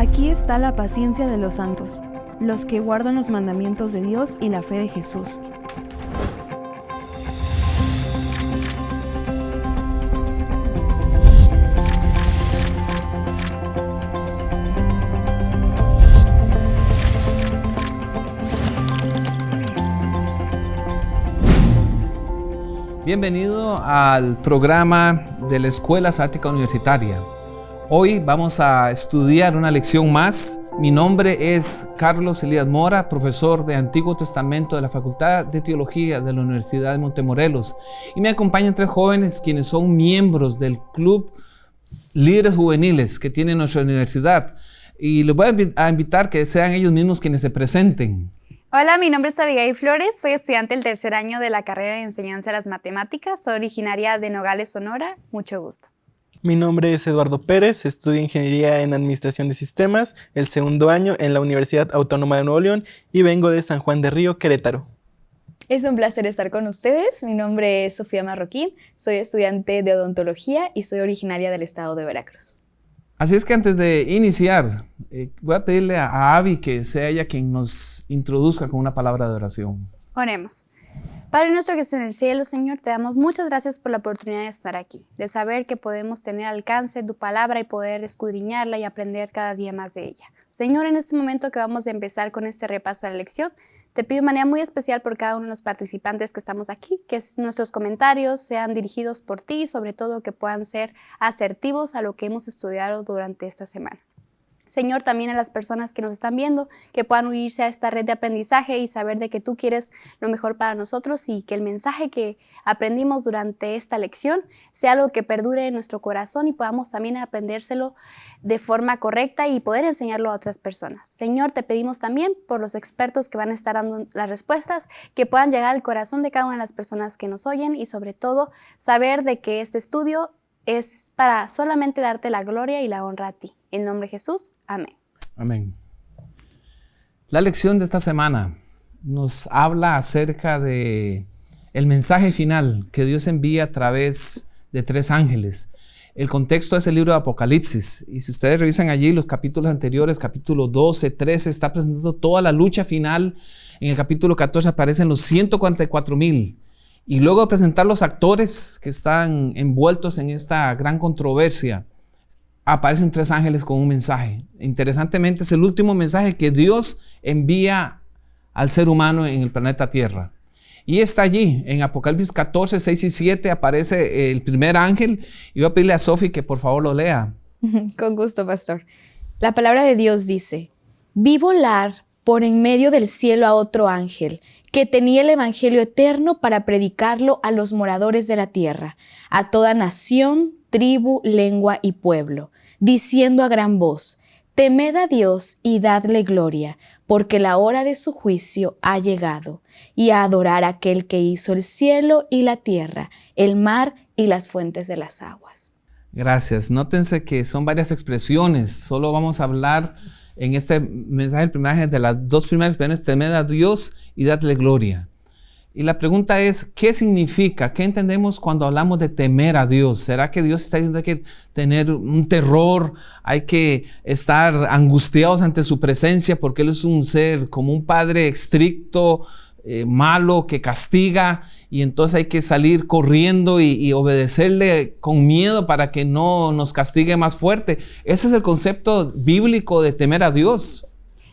Aquí está la paciencia de los santos, los que guardan los mandamientos de Dios y la fe de Jesús. Bienvenido al programa de la Escuela Sática Universitaria. Hoy vamos a estudiar una lección más. Mi nombre es Carlos Elías Mora, profesor de Antiguo Testamento de la Facultad de Teología de la Universidad de Montemorelos. Y me acompañan tres jóvenes quienes son miembros del Club Líderes Juveniles que tiene nuestra universidad. Y les voy a invitar que sean ellos mismos quienes se presenten. Hola, mi nombre es Abigail Flores, soy estudiante del tercer año de la carrera de enseñanza de las matemáticas, soy originaria de Nogales, Sonora, mucho gusto. Mi nombre es Eduardo Pérez, estudio Ingeniería en Administración de Sistemas, el segundo año en la Universidad Autónoma de Nuevo León y vengo de San Juan de Río, Querétaro. Es un placer estar con ustedes. Mi nombre es Sofía Marroquín, soy estudiante de odontología y soy originaria del estado de Veracruz. Así es que antes de iniciar, eh, voy a pedirle a, a Abby que sea ella quien nos introduzca con una palabra de oración. Oremos. Padre nuestro que está en el cielo, Señor, te damos muchas gracias por la oportunidad de estar aquí, de saber que podemos tener alcance de tu palabra y poder escudriñarla y aprender cada día más de ella. Señor, en este momento que vamos a empezar con este repaso de la lección, te pido de manera muy especial por cada uno de los participantes que estamos aquí, que nuestros comentarios sean dirigidos por ti y sobre todo que puedan ser asertivos a lo que hemos estudiado durante esta semana. Señor, también a las personas que nos están viendo, que puedan unirse a esta red de aprendizaje y saber de que tú quieres lo mejor para nosotros y que el mensaje que aprendimos durante esta lección sea algo que perdure en nuestro corazón y podamos también aprendérselo de forma correcta y poder enseñarlo a otras personas. Señor, te pedimos también por los expertos que van a estar dando las respuestas, que puedan llegar al corazón de cada una de las personas que nos oyen y sobre todo saber de que este estudio es para solamente darte la gloria y la honra a ti. En nombre de Jesús, amén. Amén. La lección de esta semana nos habla acerca de el mensaje final que Dios envía a través de tres ángeles. El contexto es el libro de Apocalipsis. Y si ustedes revisan allí los capítulos anteriores, capítulo 12, 13, está presentando toda la lucha final. En el capítulo 14 aparecen los 144 mil. Y luego de presentar los actores que están envueltos en esta gran controversia, aparecen tres ángeles con un mensaje. Interesantemente es el último mensaje que Dios envía al ser humano en el planeta Tierra. Y está allí, en Apocalipsis 14, 6 y 7 aparece el primer ángel. Y voy a pedirle a Sofi que por favor lo lea. Con gusto, pastor. La palabra de Dios dice, vi volar por en medio del cielo a otro ángel que tenía el Evangelio eterno para predicarlo a los moradores de la tierra, a toda nación, tribu, lengua y pueblo, diciendo a gran voz, Temed a Dios y dadle gloria, porque la hora de su juicio ha llegado, y a adorar a aquel que hizo el cielo y la tierra, el mar y las fuentes de las aguas. Gracias. Nótense que son varias expresiones. Solo vamos a hablar en este mensaje, el primer de las dos primeras expresiones, temed a Dios y dadle gloria. Y la pregunta es, ¿qué significa? ¿Qué entendemos cuando hablamos de temer a Dios? ¿Será que Dios está diciendo que hay que tener un terror? ¿Hay que estar angustiados ante su presencia porque Él es un ser como un padre estricto, eh, malo, que castiga y entonces hay que salir corriendo y, y, obedecerle con miedo para que no nos castigue más fuerte? Ese es el concepto bíblico de temer a Dios.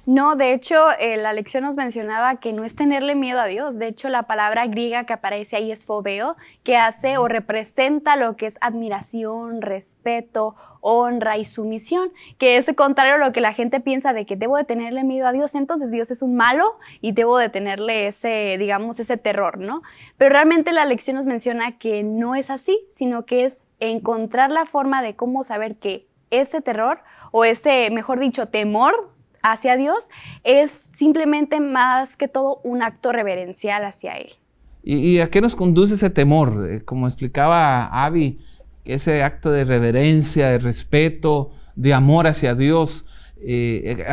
No, de hecho, eh, la lección nos mencionaba que no es tenerle miedo a Dios. De hecho, la palabra griega que aparece ahí es fobeo, que hace o representa lo que es admiración, respeto, honra y sumisión, que es contrario a lo que la gente piensa de que debo de tenerle miedo a Dios, entonces Dios es un malo y debo de tenerle ese, digamos, ese terror, ¿no? Pero realmente la lección nos menciona que no es así, sino que es encontrar la forma de cómo saber que ese terror o ese, mejor dicho, temor hacia Dios es simplemente más que todo un acto reverencial hacia Él. ¿Y, a qué nos conduce ese temor? Eh, como explicaba Avi, ese acto de reverencia, de respeto, de amor hacia Dios. Eh,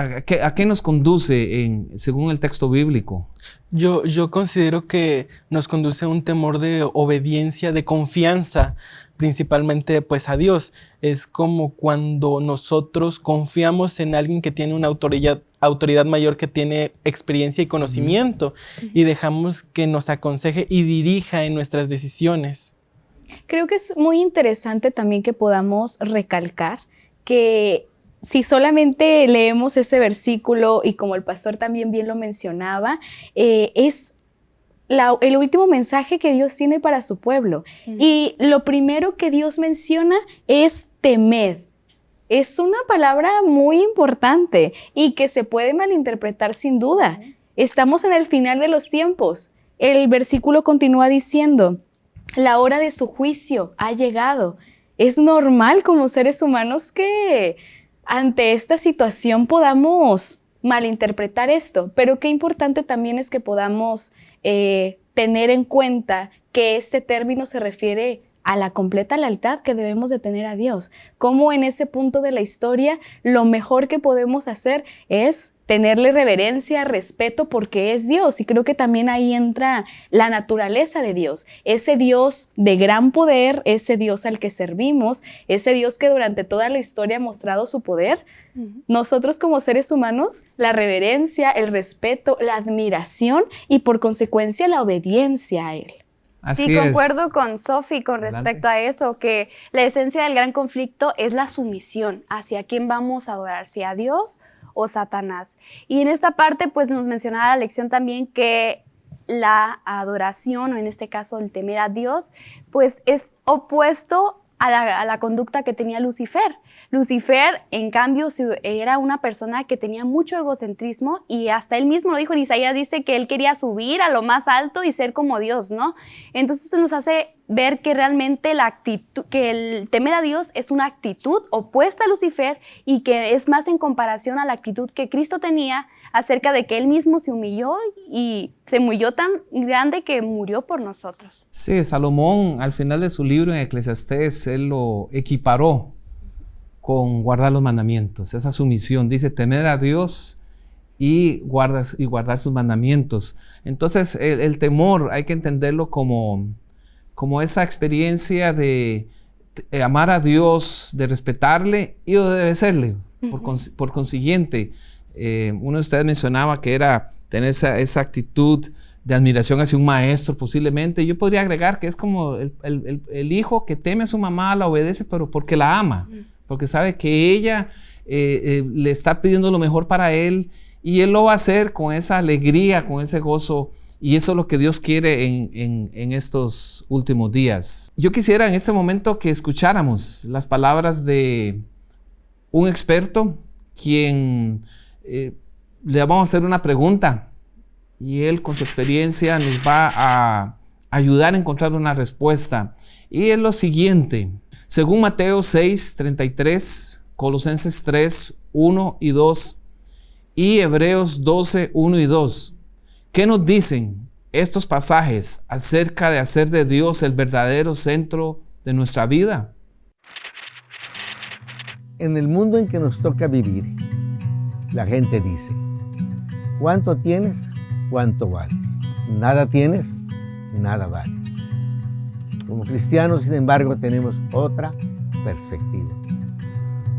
¿a, qué, nos conduce en, según el texto bíblico? Yo, yo considero que nos conduce a un temor de obediencia, de confianza, principalmente pues a Dios. Es como cuando nosotros confiamos en alguien que tiene una autoridad, autoridad mayor, que tiene experiencia y conocimiento, y dejamos que nos aconseje y dirija en nuestras decisiones. Creo que es muy interesante también que podamos recalcar que si solamente leemos ese versículo y como el pastor también bien lo mencionaba, eh, es el último mensaje que Dios tiene para su pueblo. Y lo primero que Dios menciona es temed. Es una palabra muy importante y que se puede malinterpretar sin duda. Estamos en el final de los tiempos. El versículo continúa diciendo, la hora de su juicio ha llegado. Es normal como seres humanos que ante esta situación podamos malinterpretar esto, pero qué importante también es que podamos eh, tener en cuenta que este término se refiere a la completa lealtad que debemos de tener a Dios. Como en ese punto de la historia lo mejor que podemos hacer es tenerle reverencia, respeto, porque es Dios. Y creo que también ahí entra la naturaleza de Dios, ese Dios de gran poder, ese Dios al que servimos, ese Dios que durante toda la historia ha mostrado su poder. Nosotros como seres humanos, la reverencia, el respeto, la admiración y por consecuencia la obediencia a Él. Sí, concuerdo con Sophie con respecto a eso, que la esencia del gran conflicto es la sumisión hacia quién vamos a adorar, si a Dios o Satanás. Y en esta parte, pues nos mencionaba la lección también que la adoración, o en este caso el temer a Dios, pues es opuesto a la, a la conducta que tenía Lucifer. Lucifer, en cambio, era una persona que tenía mucho egocentrismo y hasta él mismo lo dijo en Isaías, dice que él quería subir a lo más alto y ser como Dios, ¿no? Entonces eso nos hace ver que realmente la actitud, que el temer a Dios es una actitud opuesta a Lucifer y que es más en comparación a la actitud que Cristo tenía acerca de que él mismo se humilló y se humilló tan grande que murió por nosotros. Sí, Salomón al final de su libro en Eclesiastés, él lo equiparó con guardar los mandamientos, esa sumisión. Dice temer a Dios y, guardas, y guardar sus mandamientos. Entonces el, temor hay que entenderlo como, como esa experiencia de, amar a Dios, de respetarle y de obedecerle. por, consiguiente, eh, uno de ustedes mencionaba que era tener esa, esa, actitud de admiración hacia un maestro posiblemente. Yo podría agregar que es como el, el, hijo que teme a su mamá, la obedece, pero porque la ama porque sabe que ella eh, eh, le está pidiendo lo mejor para él y él lo va a hacer con esa alegría, con ese gozo. Y eso es lo que Dios quiere en, estos últimos días. Yo quisiera en este momento que escucháramos las palabras de un experto quien eh, le vamos a hacer una pregunta y él con su experiencia nos va a ayudar a encontrar una respuesta. Y es lo siguiente, según Mateo 6, 33, Colosenses 3, 1 y 2 y Hebreos 12, 1 y 2, ¿qué nos dicen estos pasajes acerca de hacer de Dios el verdadero centro de nuestra vida? En el mundo en que nos toca vivir, la gente dice, ¿cuánto tienes? ¿Cuánto vales? Nada tienes, nada vales. Como cristianos, sin embargo, tenemos otra perspectiva.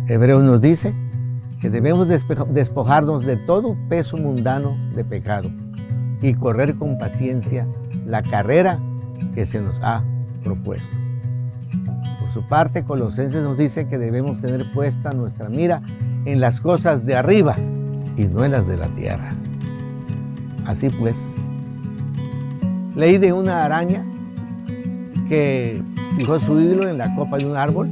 Hebreos nos dice que debemos despojarnos de todo peso mundano de pecado y correr con paciencia la carrera que se nos ha propuesto. Por su parte, Colosenses nos dice que debemos tener puesta nuestra mira en las cosas de arriba y no en las de la tierra. Así pues, leí de una araña que fijó su hilo en la copa de un árbol,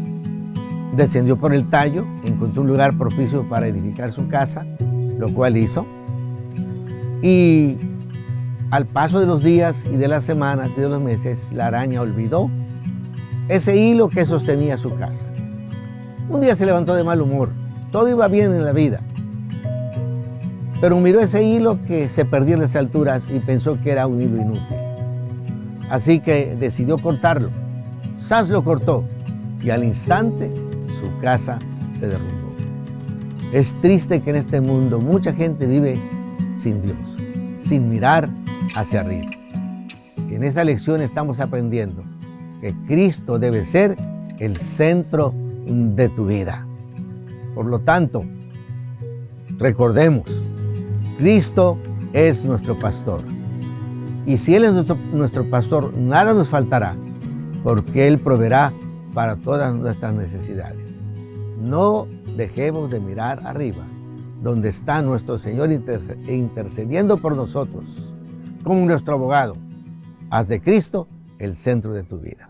descendió por el tallo, encontró un lugar propicio para edificar su casa, lo cual hizo. Y al paso de los días y de las semanas y de los meses, la araña olvidó ese hilo que sostenía su casa. Un día se levantó de mal humor, todo iba bien en la vida, pero miró ese hilo que se perdía en las alturas y pensó que era un hilo inútil. Así que decidió cortarlo. Sas lo cortó y al instante su casa se derrumbó. Es triste que en este mundo mucha gente vive sin Dios, sin mirar hacia arriba. En esta lección estamos aprendiendo que Cristo debe ser el centro de tu vida. Por lo tanto, recordemos, Cristo es nuestro pastor. Y si Él es nuestro, pastor, nada nos faltará, porque Él proveerá para todas nuestras necesidades. No dejemos de mirar arriba, donde está nuestro Señor intercediendo por nosotros, como nuestro abogado. Haz de Cristo el centro de tu vida.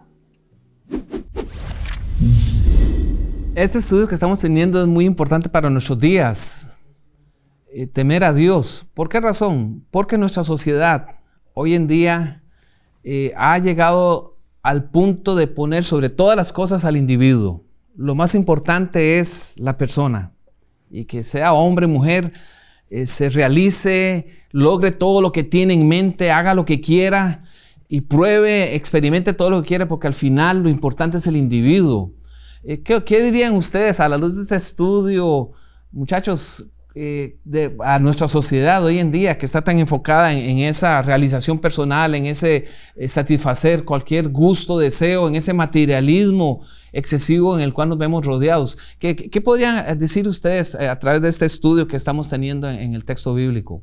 Este estudio que estamos teniendo es muy importante para nuestros días. Eh, temer a Dios. ¿Por qué razón? Porque nuestra sociedad hoy en día eh, ha llegado al punto de poner sobre todas las cosas al individuo. Lo más importante es la persona. Y que sea hombre, mujer, eh, se realice, logre todo lo que tiene en mente, haga lo que quiera y pruebe, experimente todo lo que quiera, porque al final lo importante es el individuo. Eh, ¿qué, dirían ustedes a la luz de este estudio, muchachos, eh, a nuestra sociedad hoy en día que está tan enfocada en, esa realización personal, en ese eh, satisfacer cualquier gusto, deseo, en ese materialismo excesivo en el cual nos vemos rodeados? ¿Qué, qué podrían decir ustedes a través de este estudio que estamos teniendo en el texto bíblico?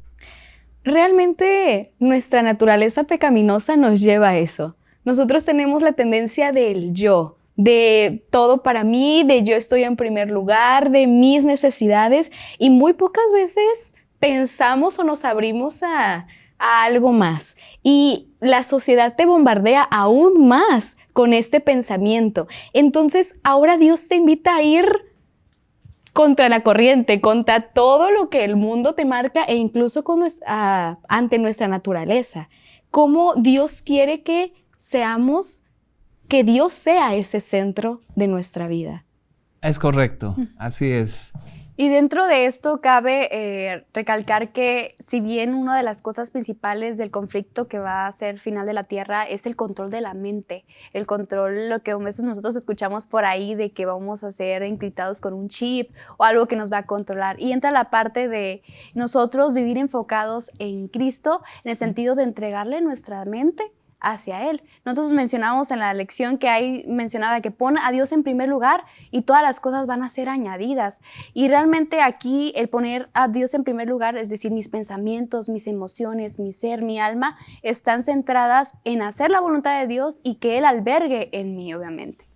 Realmente nuestra naturaleza pecaminosa nos lleva a eso. Nosotros tenemos la tendencia del yo, de todo para mí, de yo estoy en primer lugar, de mis necesidades y muy pocas veces pensamos o nos abrimos a, algo más. Y la sociedad te bombardea aún más con este pensamiento. Entonces ahora Dios te invita a ir contra la corriente, contra todo lo que el mundo te marca e incluso con ante nuestra naturaleza. Cómo Dios quiere que seamos que Dios sea ese centro de nuestra vida. Es correcto, así es. Y dentro de esto cabe eh, recalcar que si bien una de las cosas principales del conflicto que va a ser final de la Tierra es el control de la mente, el control, lo que a veces nosotros escuchamos por ahí de que vamos a ser encriptados con un chip o algo que nos va a controlar. Y entra la parte de nosotros vivir enfocados en Cristo en el sentido de entregarle nuestra mente hacia Él. Nosotros mencionamos en la lección que hay mencionada que pone a Dios en primer lugar y todas las cosas van a ser añadidas. Y realmente aquí el poner a Dios en primer lugar, es decir, mis pensamientos, mis emociones, mi ser, mi alma, están centradas en hacer la voluntad de Dios y que Él albergue en mí, obviamente.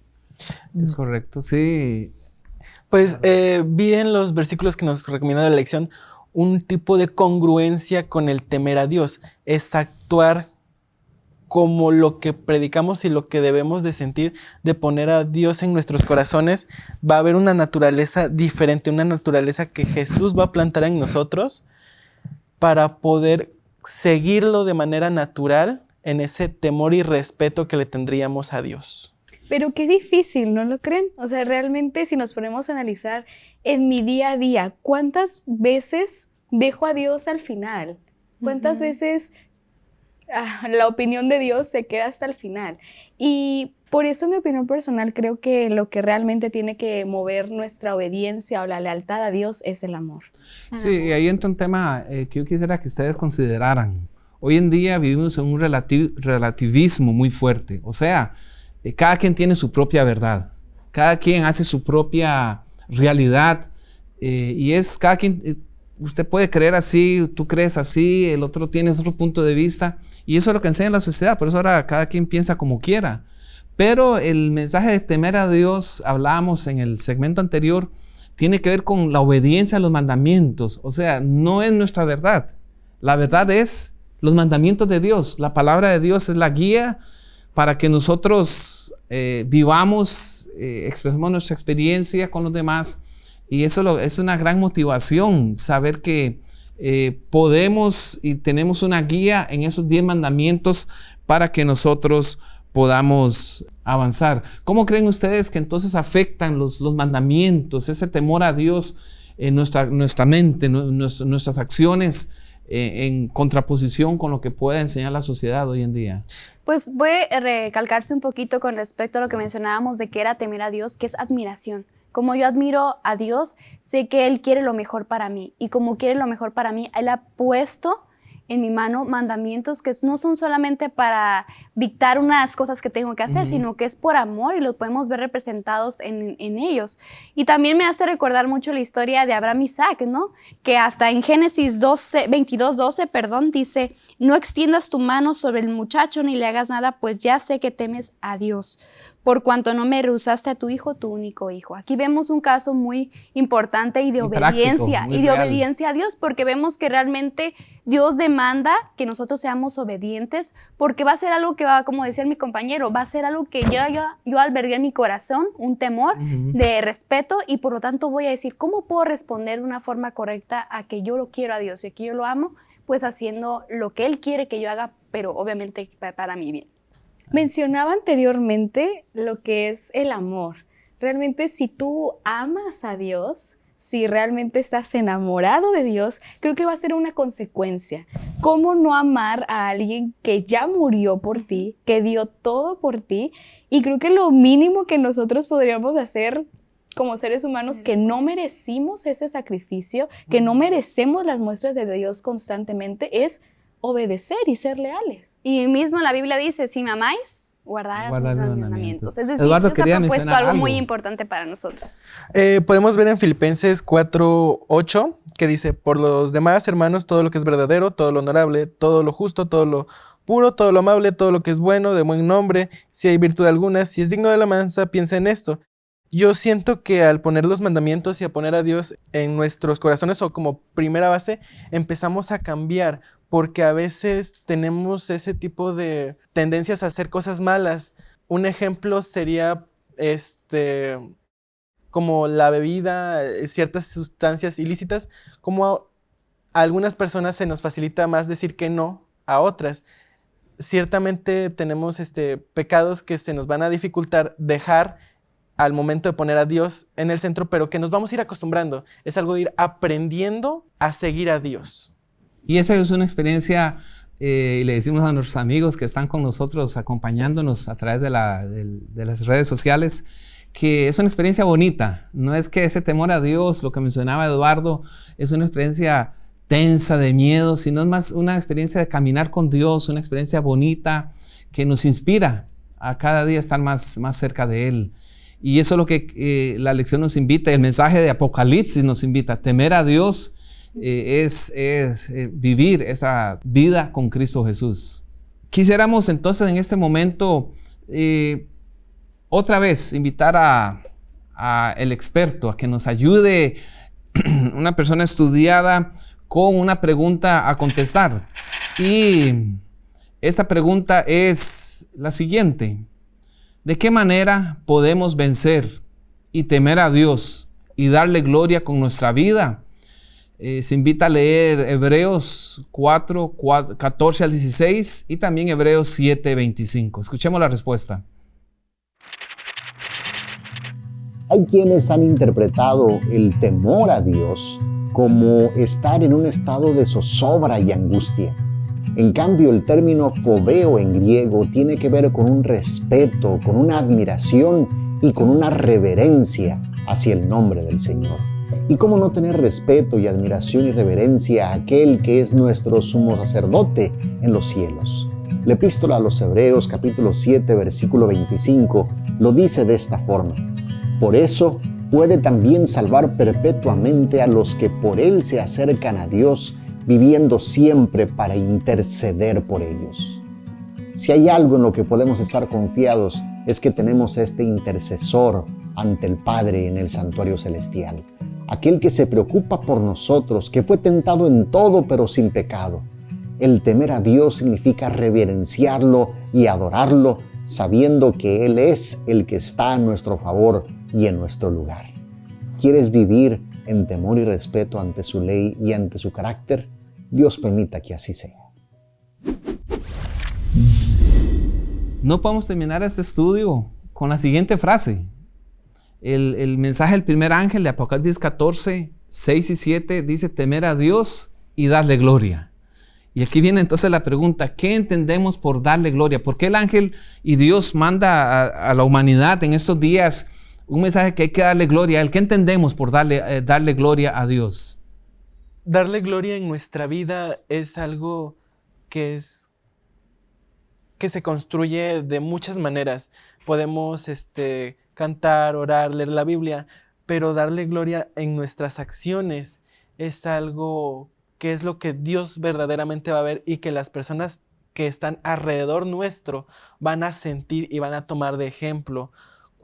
Es correcto, sí. Pues eh, vi en los versículos que nos recomienda la lección un tipo de congruencia con el temer a Dios, es actuar como lo que predicamos y lo que debemos de sentir, de poner a Dios en nuestros corazones, va a haber una naturaleza diferente, una naturaleza que Jesús va a plantar en nosotros para poder seguirlo de manera natural en ese temor y respeto que le tendríamos a Dios. Pero qué difícil, ¿no lo creen? O sea, realmente si nos ponemos a analizar en mi día a día, ¿cuántas veces dejo a Dios al final? ¿Cuántas veces la opinión de Dios se queda hasta el final. Y por eso, mi opinión personal, creo que lo que realmente tiene que mover nuestra obediencia o la lealtad a Dios es el amor. Sí, y ahí entra un tema eh, que yo quisiera que ustedes consideraran. Hoy en día vivimos en un relativismo muy fuerte. O sea, eh, cada quien tiene su propia verdad. Cada quien hace su propia realidad. Eh, y es cada quien usted puede creer así, tú crees así, el otro tiene otro punto de vista. Y eso es lo que enseña la sociedad, por eso ahora cada quien piensa como quiera. Pero el mensaje de temer a Dios, hablábamos en el segmento anterior, tiene que ver con la obediencia a los mandamientos. O sea, no es nuestra verdad. La verdad es los mandamientos de Dios. La palabra de Dios es la guía para que nosotros eh, vivamos, eh, expresemos nuestra experiencia con los demás. Y eso es una gran motivación, saber que eh, podemos y tenemos una guía en esos 10 mandamientos para que nosotros podamos avanzar. ¿Cómo creen ustedes que entonces afectan los, los mandamientos, ese temor a Dios en nuestra, nuestra mente, nuestras acciones eh, en contraposición con lo que puede enseñar la sociedad hoy en día? Pues puede recalcarse un poquito con respecto a lo que mencionábamos de que era temer a Dios, que es admiración Como yo admiro a Dios, sé que Él quiere lo mejor para mí. Y como quiere lo mejor para mí, Él ha puesto en mi mano mandamientos que no son solamente para dictar unas cosas que tengo que hacer, sino que es por amor y lo podemos ver representados en, ellos. Y también me hace recordar mucho la historia de Abraham Isaac, ¿no? Que hasta en Génesis 12, 22, 12, perdón, dice, no extiendas tu mano sobre el muchacho ni le hagas nada, pues ya sé que temes a Dios por cuanto no me rehusaste a tu hijo, tu único hijo. Aquí vemos un caso muy importante y de obediencia, y de obediencia a Dios, porque vemos que realmente Dios demanda que nosotros seamos obedientes, porque va a ser algo que va, como decía mi compañero, va a ser algo que yo, yo, yo albergué en mi corazón, un temor de respeto, y por lo tanto voy a decir, ¿cómo puedo responder de una forma correcta a que yo lo quiero a Dios y que yo lo amo? Pues haciendo lo que Él quiere que yo haga, pero obviamente para mi bien. Mencionaba anteriormente lo que es el amor. Realmente si tú amas a Dios, si realmente estás enamorado de Dios, creo que va a ser una consecuencia. ¿Cómo no amar a alguien que ya murió por ti, que dio todo por ti? Y creo que lo mínimo que nosotros podríamos hacer como seres humanos que no merecimos ese sacrificio, que no merecemos las muestras de Dios constantemente, es obedecer y ser leales. Y mismo la Biblia dice, si me amáis, guardad, los mandamientos. Es decir, Eduardo Dios ha propuesto algo, muy importante para nosotros. Eh, podemos ver en Filipenses 4, 8, que dice, por los demás hermanos, todo lo que es verdadero, todo lo honorable, todo lo justo, todo lo puro, todo lo amable, todo lo que es bueno, de buen nombre, si hay virtud alguna, si es digno de la mansa, piensa en esto. Yo siento que al poner los mandamientos y a poner a Dios en nuestros corazones o como primera base, empezamos a cambiar porque a veces tenemos ese tipo de tendencias a hacer cosas malas. Un ejemplo sería este como la bebida, ciertas sustancias ilícitas, como a algunas personas se nos facilita más decir que no a otras. Ciertamente tenemos este, pecados que se nos van a dificultar dejar al momento de poner a Dios en el centro, pero que nos vamos a ir acostumbrando. Es algo de ir aprendiendo a seguir a Dios. Y esa es una experiencia, eh, y le decimos a nuestros amigos que están con nosotros acompañándonos a través de, las redes sociales, que es una experiencia bonita. No es que ese temor a Dios, lo que mencionaba Eduardo, es una experiencia tensa de miedo, sino es más una experiencia de caminar con Dios, una experiencia bonita que nos inspira a cada día estar más, más cerca de Él. Y eso es lo que eh, la lección nos invita, el mensaje de Apocalipsis nos invita, temer a Dios eh, es, eh, vivir esa vida con Cristo Jesús. Quisiéramos entonces en este momento otra vez invitar a, el experto a que nos ayude, una persona estudiada, con una pregunta a contestar. Y esta pregunta es la siguiente. ¿De qué manera podemos vencer y temer a Dios y darle gloria con nuestra vida? Eh, se invita a leer Hebreos 4, 14 al 16 y también Hebreos 7, 25. Escuchemos la respuesta. Hay quienes han interpretado el temor a Dios como estar en un estado de zozobra y angustia. En cambio, el término fobeo en griego tiene que ver con un respeto, con una admiración y con una reverencia hacia el nombre del Señor. ¿Y cómo no tener respeto y admiración y reverencia a aquel que es nuestro sumo sacerdote en los cielos? La epístola a los Hebreos capítulo 7 versículo 25 lo dice de esta forma. Por eso puede también salvar perpetuamente a los que por él se acercan a Dios, viviendo siempre para interceder por ellos. Si hay algo en lo que podemos estar confiados es que tenemos este intercesor ante el Padre en el santuario celestial aquel que se preocupa por nosotros, que fue tentado en todo pero sin pecado. El temer a Dios significa reverenciarlo y adorarlo, sabiendo que Él es el que está a nuestro favor y en nuestro lugar. ¿Quieres vivir en temor y respeto ante su ley y ante su carácter? Dios permita que así sea. No podemos terminar este estudio con la siguiente frase el, mensaje del primer ángel de Apocalipsis 14, 6 y 7 dice temer a Dios y darle gloria. Y aquí viene entonces la pregunta, ¿qué entendemos por darle gloria? ¿Por qué el ángel y Dios manda a, la humanidad en estos días un mensaje que hay que darle gloria a Él. ¿Qué entendemos por darle, eh, darle gloria a Dios? Darle gloria en nuestra vida es algo que es que se construye de muchas maneras. Podemos este, cantar, orar, leer la Biblia, pero darle gloria en nuestras acciones es algo que es lo que Dios verdaderamente va a ver y que las personas que están alrededor nuestro van a sentir y van a tomar de ejemplo.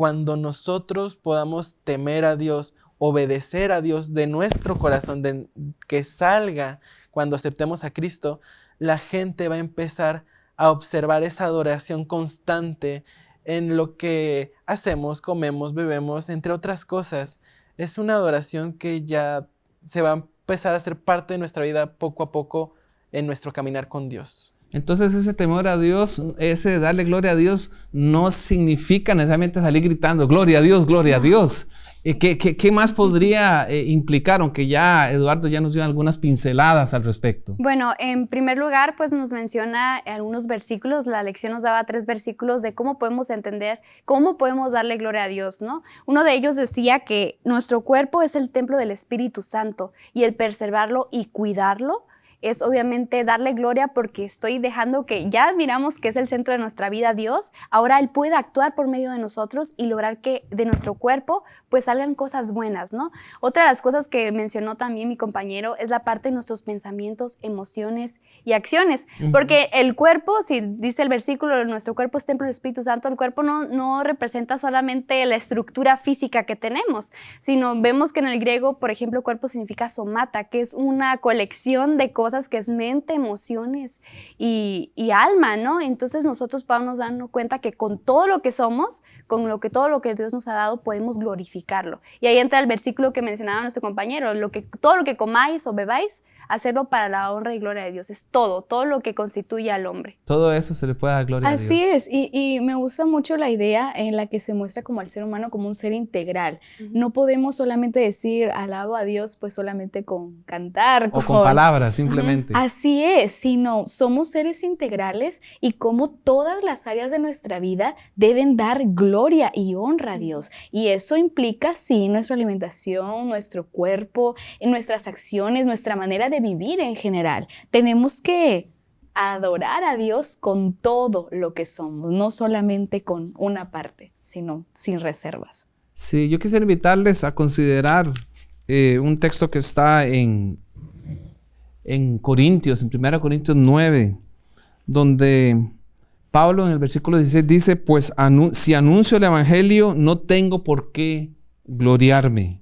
Cuando nosotros podamos temer a Dios, obedecer a Dios de nuestro corazón, de, que salga cuando aceptemos a Cristo, la gente va a empezar a observar esa adoración constante en lo que hacemos, comemos, bebemos, entre otras cosas. Es una adoración que ya se va a empezar a ser parte de nuestra vida poco a poco en nuestro caminar con Dios. Entonces ese temor a Dios, ese darle gloria a Dios, no significa necesariamente salir gritando, gloria a Dios, gloria a Dios. ¿Qué, qué, más podría eh, implicar? Aunque ya Eduardo ya nos dio algunas pinceladas al respecto. Bueno, en primer lugar, pues nos menciona algunos versículos. La lección nos daba tres versículos de cómo podemos entender, cómo podemos darle gloria a Dios, ¿no? Uno de ellos decía que nuestro cuerpo es el templo del Espíritu Santo y el preservarlo y cuidarlo es obviamente darle gloria porque estoy dejando que ya admiramos que es el centro de nuestra vida Dios, ahora Él puede actuar por medio de nosotros y lograr que de nuestro cuerpo pues salgan cosas buenas, ¿no? Otra de las cosas que mencionó también mi compañero es la parte de nuestros pensamientos, emociones y acciones, porque el cuerpo, si dice el versículo, nuestro cuerpo es templo del Espíritu Santo, el cuerpo no, no representa solamente la estructura física que tenemos, sino vemos que en el griego, por ejemplo, cuerpo significa somata, que es una colección de cosas que es mente, emociones y, alma, ¿no? Entonces nosotros podemos darnos cuenta que con todo lo que somos, con lo que todo lo que Dios nos ha dado, podemos glorificarlo. Y ahí entra el versículo que mencionaba nuestro compañero, lo que, todo lo que comáis o bebáis, hacerlo para la honra y gloria de Dios. Es todo, todo lo que constituye al hombre. Todo eso se le puede dar gloria Así a Dios. Así es, y, y, me gusta mucho la idea en la que se muestra como al ser humano como un ser integral. No podemos solamente decir alabo a Dios pues solamente con cantar. O con, palabras, simplemente. Así es, sino somos seres integrales y como todas las áreas de nuestra vida deben dar gloria y honra a Dios. Y eso implica, sí, nuestra alimentación, nuestro cuerpo, nuestras acciones, nuestra manera de vivir en general. Tenemos que adorar a Dios con todo lo que somos, no solamente con una parte, sino sin reservas. Sí, yo quisiera invitarles a considerar eh, un texto que está en en Corintios, en 1 Corintios 9, donde Pablo en el versículo 16 dice, pues si anuncio el Evangelio, no tengo por qué gloriarme,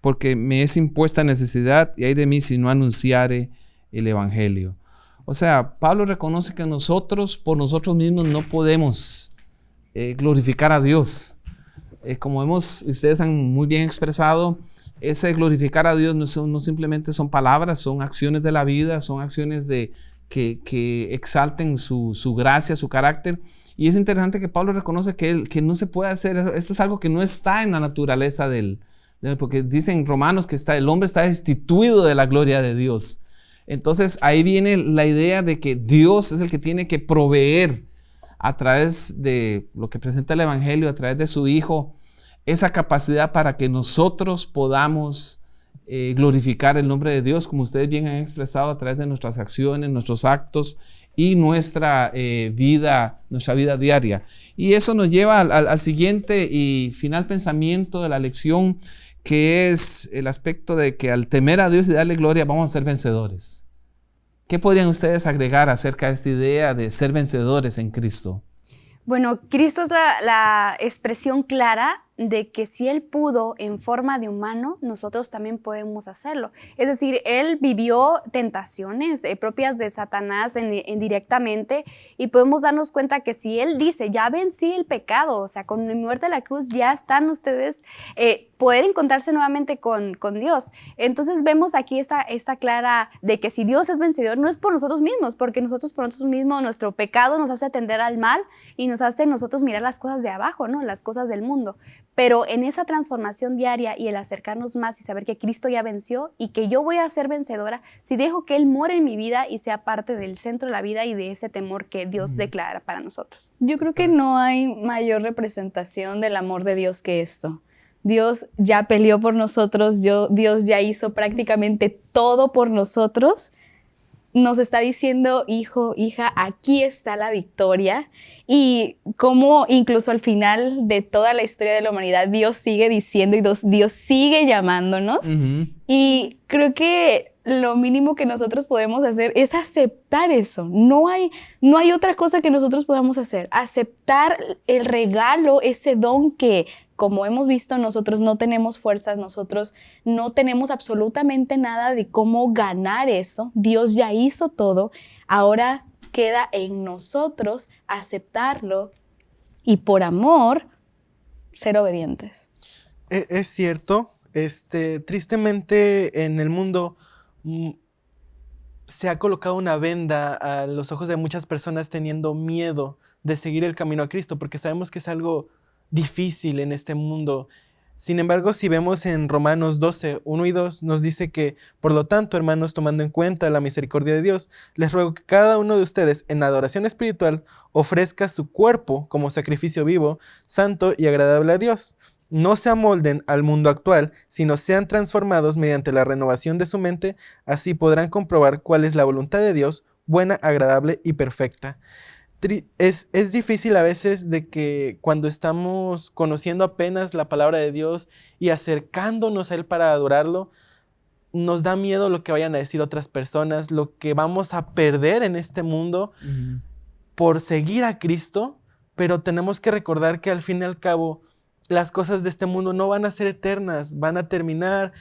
porque me es impuesta necesidad y hay de mí si no anunciare el Evangelio. O sea, Pablo reconoce que nosotros, por nosotros mismos, no podemos eh, glorificar a Dios. Eh, como hemos, ustedes han muy bien expresado, ese glorificar a Dios no, simplemente son palabras, son acciones de la vida, son acciones de, que, exalten su, gracia, su carácter. Y es interesante que Pablo reconoce que, que no se puede hacer, esto es algo que no está en la naturaleza del, porque dicen romanos que está, el hombre está destituido de la gloria de Dios. Entonces ahí viene la idea de que Dios es el que tiene que proveer a través de lo que presenta el Evangelio, a través de su Hijo, esa capacidad para que nosotros podamos eh, glorificar el nombre de Dios, como ustedes bien han expresado a través de nuestras acciones, nuestros actos y nuestra eh, vida, nuestra vida diaria. Y eso nos lleva al, siguiente y final pensamiento de la lección, que es el aspecto de que al temer a Dios y darle gloria vamos a ser vencedores. ¿Qué podrían ustedes agregar acerca de esta idea de ser vencedores en Cristo? Bueno, Cristo es la expresión clara de que si Él pudo en forma de humano, nosotros también podemos hacerlo. Es decir, Él vivió tentaciones eh, propias de Satanás indirectamente y podemos darnos cuenta que si Él dice, ya vencí el pecado, o sea, con mi muerte a la cruz ya están ustedes, eh, poder encontrarse nuevamente con, con, Dios. Entonces vemos aquí esta, esta clara de que si Dios es vencedor, no es por nosotros mismos, porque nosotros por nosotros mismos, nuestro pecado nos hace atender al mal y nos hace nosotros mirar las cosas de abajo, ¿no? Las cosas del mundo. Pero en esa transformación diaria y el acercarnos más y saber que Cristo ya venció y que yo voy a ser vencedora si dejo que Él muera en mi vida y sea parte del centro de la vida y de ese temor que Dios declara para nosotros. Yo creo que no hay mayor representación del amor de Dios que esto. Dios ya peleó por nosotros, Dios ya hizo prácticamente todo por nosotros, nos está diciendo, hijo, hija, aquí está la victoria. Y como incluso al final de toda la historia de la humanidad, Dios sigue diciendo y Dios, sigue llamándonos. Y creo que lo mínimo que nosotros podemos hacer es aceptar eso. No hay, no hay otra cosa que nosotros podamos hacer. Aceptar el regalo, ese don que, como hemos visto, nosotros no tenemos fuerzas, nosotros no tenemos absolutamente nada de cómo ganar eso. Dios ya hizo todo. Ahora queda en nosotros aceptarlo y por amor ser obedientes. E, es cierto, este, tristemente en el mundo se ha colocado una venda a los ojos de muchas personas teniendo miedo de seguir el camino a Cristo, porque sabemos que es algo difícil en este mundo. Sin embargo, si vemos en Romanos 12, 1 y 2, nos dice que, por lo tanto, hermanos, tomando en cuenta la misericordia de Dios, les ruego que cada uno de ustedes en adoración espiritual ofrezca su cuerpo como sacrificio vivo, santo y agradable a Dios. No se amolden al mundo actual, sino sean transformados mediante la renovación de su mente, así podrán comprobar cuál es la voluntad de Dios, buena, agradable y perfecta. Es, difícil a veces de que cuando estamos conociendo apenas la palabra de Dios y acercándonos a Él para adorarlo, nos da miedo lo que vayan a decir otras personas, lo que vamos a perder en este mundo por seguir a Cristo, pero tenemos que recordar que al fin y al cabo las cosas de este mundo no van a ser eternas, van a terminar,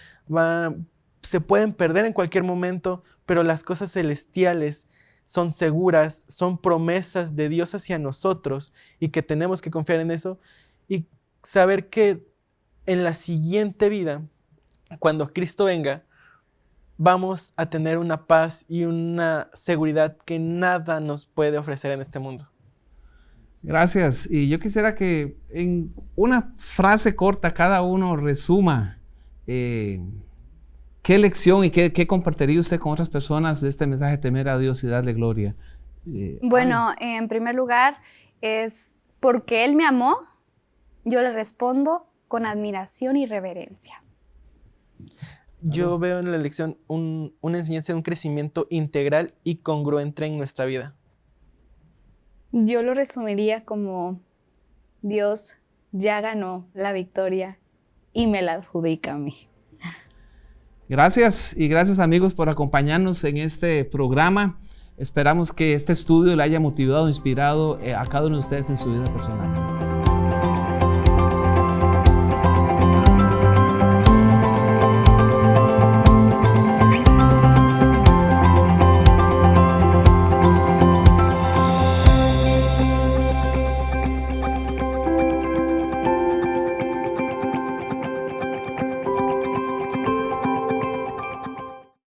se pueden perder en cualquier momento, pero las cosas celestiales son seguras, son promesas de Dios hacia nosotros y que tenemos que confiar en eso y saber que en la siguiente vida, cuando Cristo venga, vamos a tener una paz y una seguridad que nada nos puede ofrecer en este mundo. Gracias. Y yo quisiera que en una frase corta cada uno resuma eh, ¿Qué lección y qué, compartiría usted con otras personas de este mensaje temer a Dios y darle gloria? Eh, bueno, en primer lugar, es porque Él me amó, yo le respondo con admiración y reverencia. Yo veo en la lección una enseñanza de un crecimiento integral y congruente en nuestra vida. Yo lo resumiría como Dios ya ganó la victoria y me la adjudica a mí. Gracias y gracias amigos por acompañarnos en este programa. Esperamos que este estudio le haya motivado, inspirado eh, a cada uno de ustedes en su vida personal.